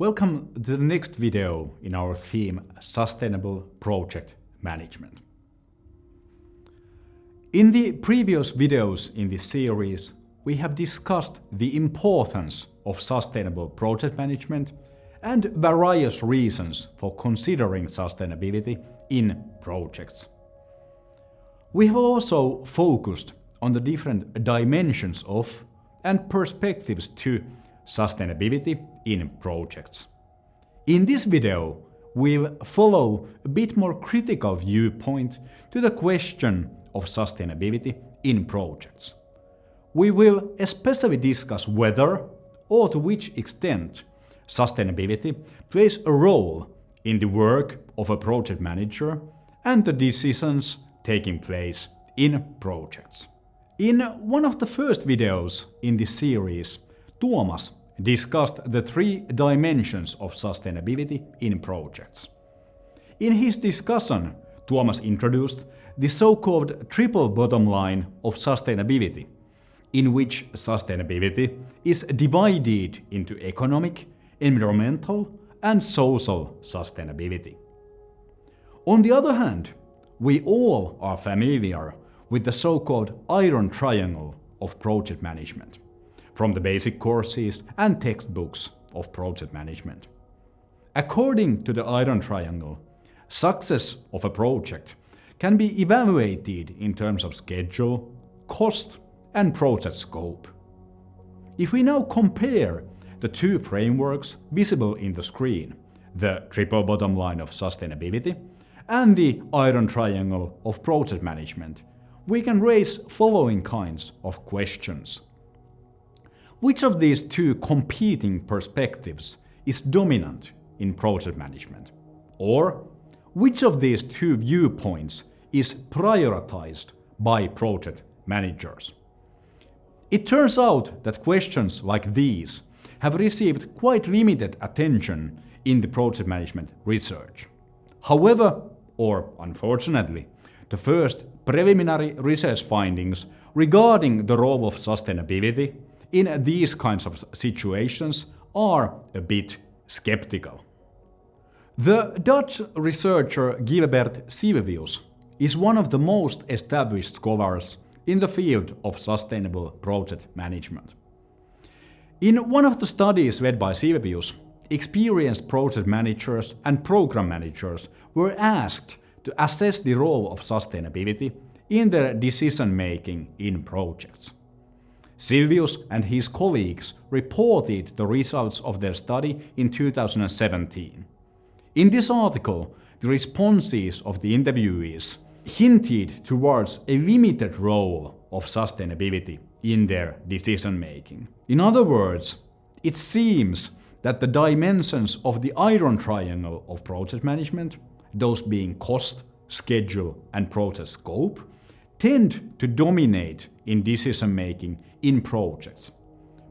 Welcome to the next video in our theme Sustainable Project Management. In the previous videos in this series, we have discussed the importance of sustainable project management and various reasons for considering sustainability in projects. We have also focused on the different dimensions of and perspectives to sustainability in projects. In this video, we'll follow a bit more critical viewpoint to the question of sustainability in projects. We will especially discuss whether or to which extent sustainability plays a role in the work of a project manager and the decisions taking place in projects. In one of the first videos in this series, Tuomas discussed the three dimensions of sustainability in projects. In his discussion, Tuomas introduced the so-called triple bottom line of sustainability, in which sustainability is divided into economic, environmental and social sustainability. On the other hand, we all are familiar with the so-called iron triangle of project management, from the basic courses and textbooks of project management. According to the iron triangle, success of a project can be evaluated in terms of schedule, cost and project scope. If we now compare the two frameworks visible in the screen, the triple bottom line of sustainability and the iron triangle of project management, we can raise following kinds of questions. Which of these two competing perspectives is dominant in project management? Or which of these two viewpoints is prioritized by project managers? It turns out that questions like these have received quite limited attention in the project management research. However, or unfortunately, the first preliminary research findings regarding the role of sustainability in these kinds of situations are a bit skeptical. The Dutch researcher Gilbert Silvius is one of the most established scholars in the field of sustainable project management. In one of the studies led by Silvius, experienced project managers and program managers were asked to assess the role of sustainability in their decision-making in projects. Silvius and his colleagues reported the results of their study in 2017. In this article, the responses of the interviewees hinted towards a limited role of sustainability in their decision-making. In other words, it seems that the dimensions of the iron triangle of project management, those being cost, schedule and project scope, tend to dominate in decision-making in projects,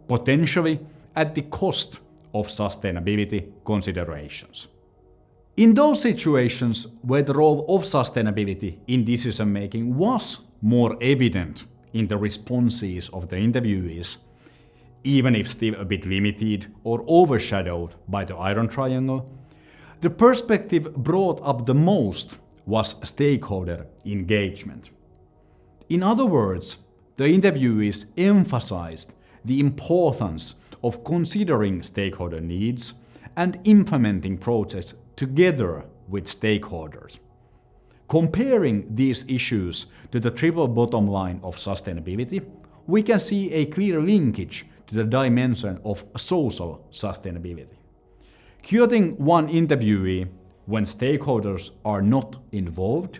potentially at the cost of sustainability considerations. In those situations where the role of sustainability in decision-making was more evident in the responses of the interviewees, even if still a bit limited or overshadowed by the iron triangle, the perspective brought up the most was stakeholder engagement. In other words, the interviewees emphasized the importance of considering stakeholder needs and implementing projects together with stakeholders. Comparing these issues to the triple bottom line of sustainability, we can see a clear linkage to the dimension of social sustainability. Quoting one interviewee, when stakeholders are not involved,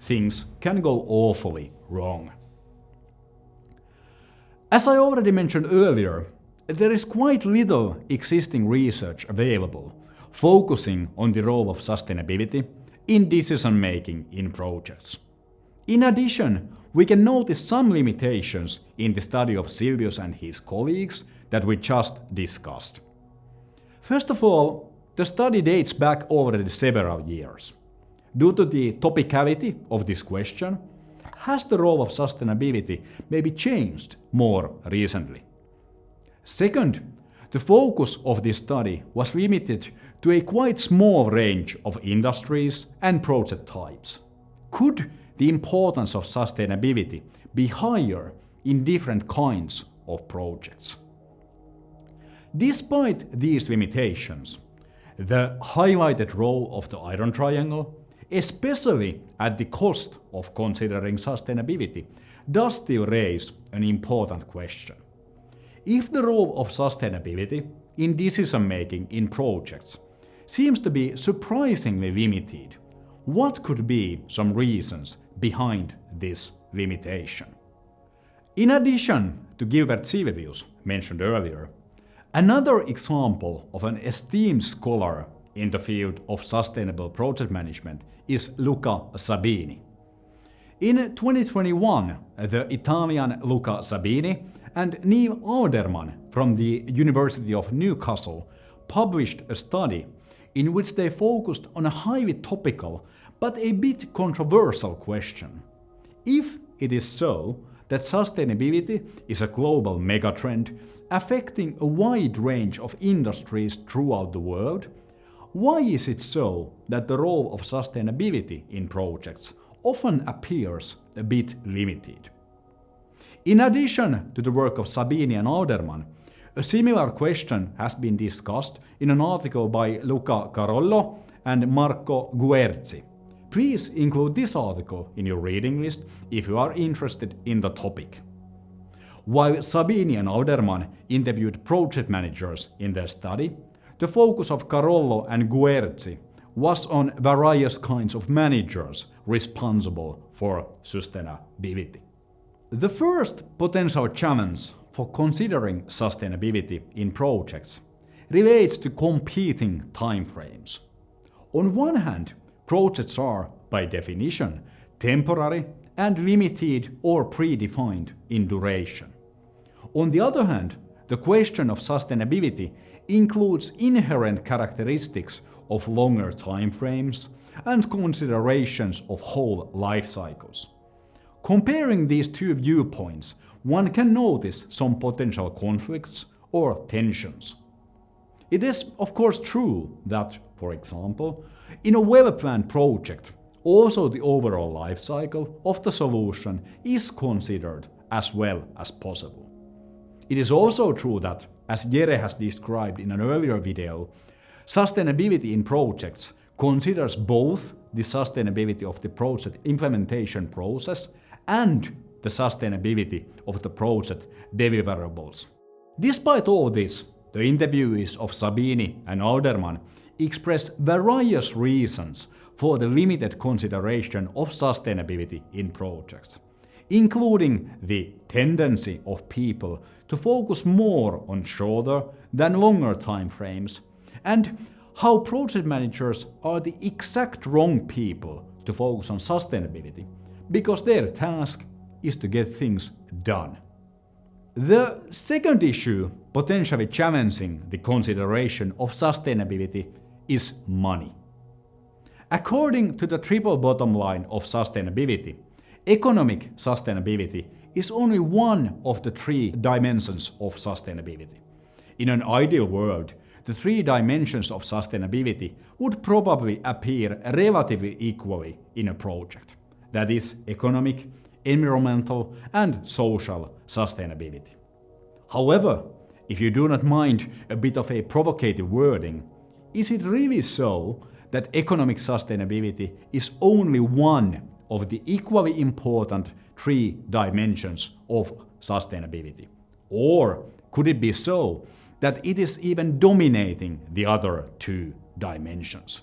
things can go awfully wrong. As I already mentioned earlier, there is quite little existing research available focusing on the role of sustainability in decision-making in projects. In addition, we can notice some limitations in the study of Silvius and his colleagues that we just discussed. First of all, the study dates back already several years. Due to the topicality of this question, has the role of sustainability maybe changed more recently? Second, the focus of this study was limited to a quite small range of industries and project types. Could the importance of sustainability be higher in different kinds of projects? Despite these limitations, the highlighted role of the Iron Triangle, especially at the cost of considering sustainability, does still raise an important question. If the role of sustainability in decision making in projects seems to be surprisingly limited, what could be some reasons behind this limitation? In addition to Gilbert Silvius, mentioned earlier, another example of an esteemed scholar in the field of sustainable project management is Luca Sabini. In 2021, the Italian Luca Sabini and Neil Alderman from the University of Newcastle published a study in which they focused on a highly topical but a bit controversial question. If it is so that sustainability is a global megatrend affecting a wide range of industries throughout the world, why is it so that the role of sustainability in projects often appears a bit limited? In addition to the work of Sabini and Alderman, a similar question has been discussed in an article by Luca Carollo and Marco Guerci. Please include this article in your reading list if you are interested in the topic. While Sabini and Alderman interviewed project managers in their study, the focus of Carollo and Guerci was on various kinds of managers responsible for sustainability. The first potential challenge for considering sustainability in projects relates to competing timeframes. On one hand, projects are, by definition, temporary and limited or predefined in duration. On the other hand, the question of sustainability includes inherent characteristics of longer timeframes and considerations of whole life cycles. Comparing these two viewpoints, one can notice some potential conflicts or tensions. It is of course true that, for example, in a well-planned project, also the overall life cycle of the solution is considered as well as possible. It is also true that, as Jere has described in an earlier video, sustainability in projects considers both the sustainability of the project implementation process and the sustainability of the project deliverables. Despite all this, the interviewees of Sabini and Alderman express various reasons for the limited consideration of sustainability in projects, including the tendency of people to focus more on shorter than longer time frames, and how project managers are the exact wrong people to focus on sustainability because their task is to get things done. The second issue potentially challenging the consideration of sustainability is money. According to the triple bottom line of sustainability, economic sustainability is only one of the three dimensions of sustainability. In an ideal world, the three dimensions of sustainability would probably appear relatively equally in a project that is economic, environmental and social sustainability. However, if you do not mind a bit of a provocative wording, is it really so that economic sustainability is only one of the equally important three dimensions of sustainability? Or could it be so that it is even dominating the other two dimensions?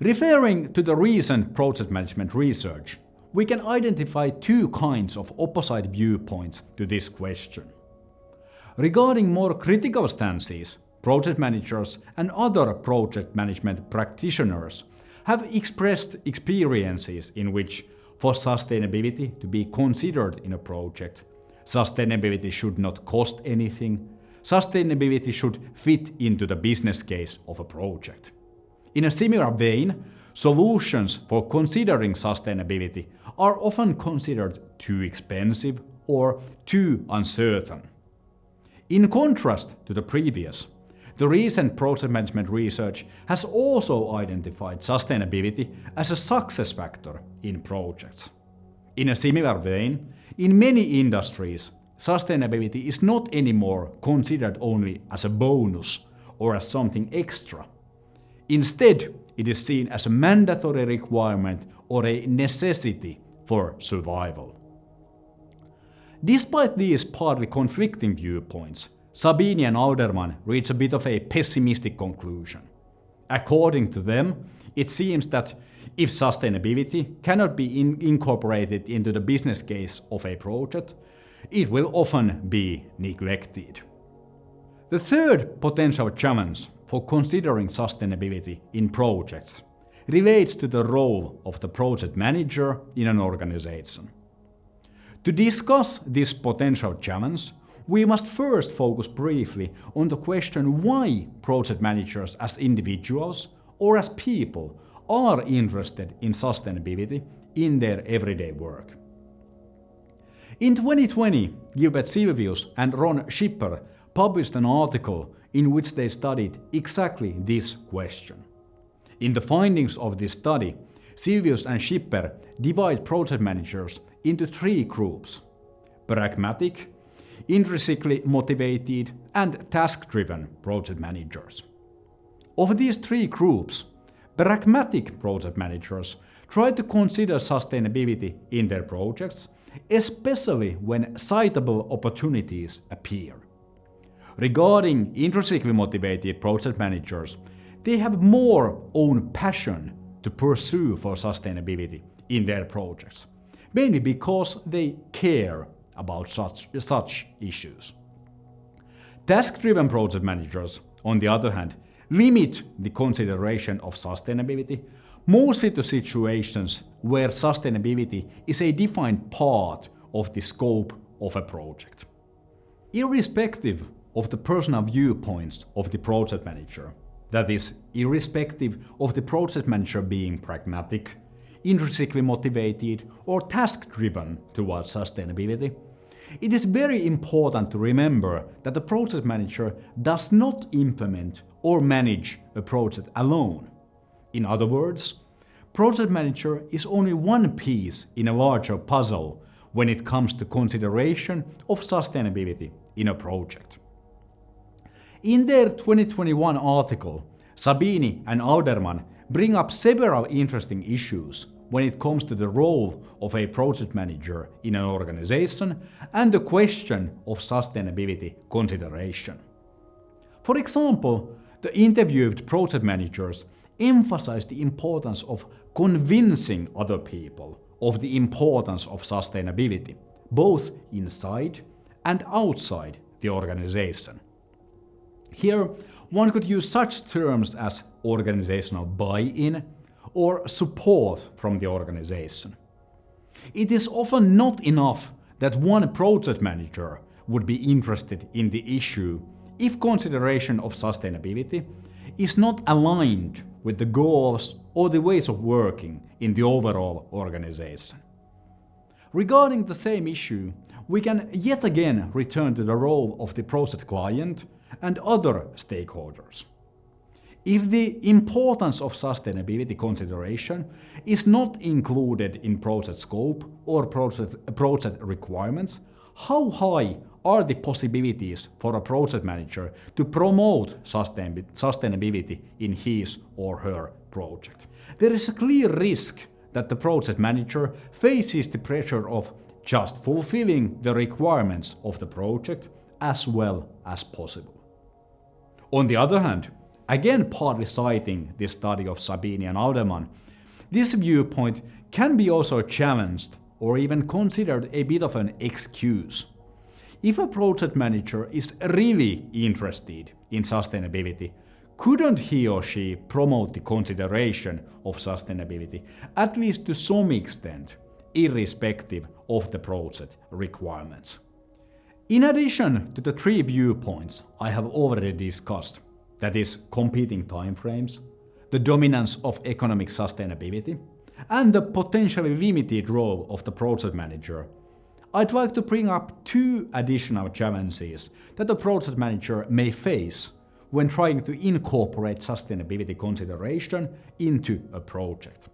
Referring to the recent project management research, we can identify two kinds of opposite viewpoints to this question. Regarding more critical stances, project managers and other project management practitioners have expressed experiences in which, for sustainability to be considered in a project, sustainability should not cost anything, sustainability should fit into the business case of a project. In a similar vein, solutions for considering sustainability are often considered too expensive or too uncertain. In contrast to the previous, the recent project management research has also identified sustainability as a success factor in projects. In a similar vein, in many industries, sustainability is not anymore considered only as a bonus or as something extra. Instead, it is seen as a mandatory requirement or a necessity for survival. Despite these partly conflicting viewpoints, Sabini and Alderman reach a bit of a pessimistic conclusion. According to them, it seems that if sustainability cannot be in incorporated into the business case of a project, it will often be neglected. The third potential challenge for considering sustainability in projects relates to the role of the project manager in an organization. To discuss this potential challenge, we must first focus briefly on the question why project managers as individuals or as people are interested in sustainability in their everyday work. In 2020, Gilbert Silvius and Ron Schipper published an article in which they studied exactly this question. In the findings of this study, Silvius and Schipper divide project managers into three groups pragmatic, intrinsically motivated, and task-driven project managers. Of these three groups, pragmatic project managers try to consider sustainability in their projects, especially when citable opportunities appear. Regarding intrinsically motivated project managers, they have more own passion to pursue for sustainability in their projects, mainly because they care about such, such issues. Task-driven project managers, on the other hand, limit the consideration of sustainability mostly to situations where sustainability is a defined part of the scope of a project. Irrespective of the personal viewpoints of the project manager, that is, irrespective of the project manager being pragmatic, intrinsically motivated, or task-driven towards sustainability, it is very important to remember that the project manager does not implement or manage a project alone. In other words, project manager is only one piece in a larger puzzle when it comes to consideration of sustainability in a project. In their 2021 article, Sabini and Alderman bring up several interesting issues when it comes to the role of a project manager in an organization and the question of sustainability consideration. For example, the interviewed project managers emphasized the importance of convincing other people of the importance of sustainability, both inside and outside the organization. Here, one could use such terms as organizational buy-in or support from the organization. It is often not enough that one project manager would be interested in the issue if consideration of sustainability is not aligned with the goals or the ways of working in the overall organization. Regarding the same issue, we can yet again return to the role of the project client and other stakeholders. If the importance of sustainability consideration is not included in project scope or project, project requirements, how high are the possibilities for a project manager to promote sustainability in his or her project? There is a clear risk that the project manager faces the pressure of just fulfilling the requirements of the project as well as possible. On the other hand, Again partly citing this study of Sabini and Alderman, this viewpoint can be also challenged or even considered a bit of an excuse. If a project manager is really interested in sustainability, couldn't he or she promote the consideration of sustainability, at least to some extent, irrespective of the project requirements? In addition to the three viewpoints I have already discussed, that is competing timeframes, the dominance of economic sustainability, and the potentially limited role of the project manager, I'd like to bring up two additional challenges that the project manager may face when trying to incorporate sustainability consideration into a project.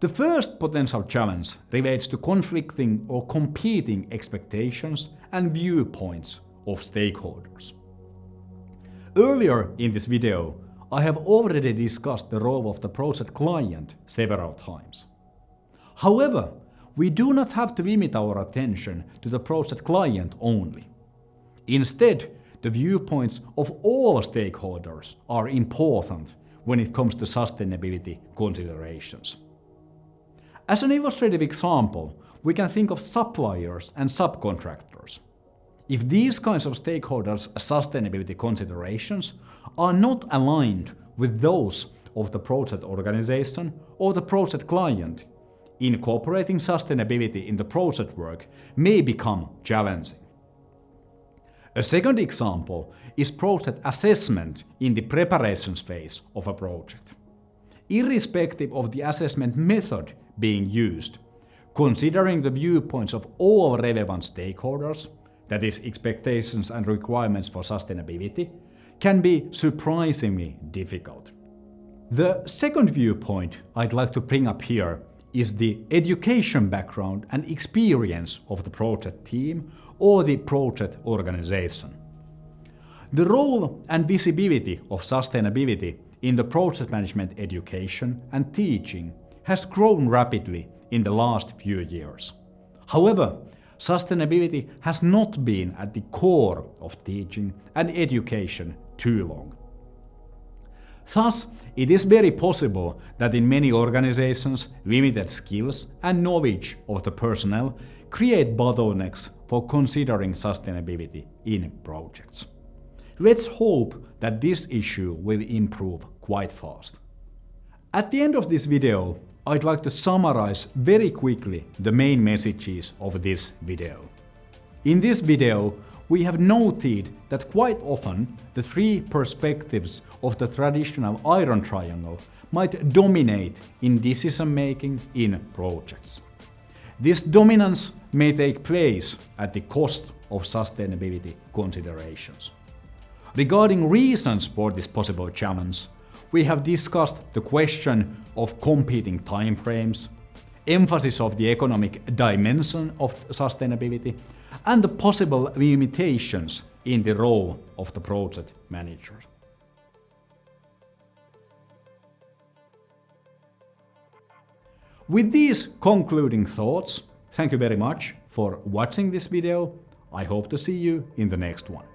The first potential challenge relates to conflicting or competing expectations and viewpoints of stakeholders. Earlier in this video, I have already discussed the role of the project client several times. However, we do not have to limit our attention to the project client only. Instead, the viewpoints of all stakeholders are important when it comes to sustainability considerations. As an illustrative example, we can think of suppliers and subcontractors. If these kinds of stakeholders' sustainability considerations are not aligned with those of the project organization or the project client, incorporating sustainability in the project work may become challenging. A second example is project assessment in the preparations phase of a project. Irrespective of the assessment method being used, considering the viewpoints of all relevant stakeholders, that is expectations and requirements for sustainability, can be surprisingly difficult. The second viewpoint I'd like to bring up here is the education background and experience of the project team or the project organization. The role and visibility of sustainability in the project management education and teaching has grown rapidly in the last few years. However, sustainability has not been at the core of teaching and education too long. Thus, it is very possible that in many organizations, limited skills and knowledge of the personnel create bottlenecks for considering sustainability in projects. Let's hope that this issue will improve quite fast. At the end of this video, I'd like to summarize very quickly the main messages of this video. In this video, we have noted that quite often the three perspectives of the traditional iron triangle might dominate in decision making in projects. This dominance may take place at the cost of sustainability considerations. Regarding reasons for this possible challenge, we have discussed the question of competing timeframes, emphasis of the economic dimension of sustainability, and the possible limitations in the role of the project manager. With these concluding thoughts, thank you very much for watching this video. I hope to see you in the next one.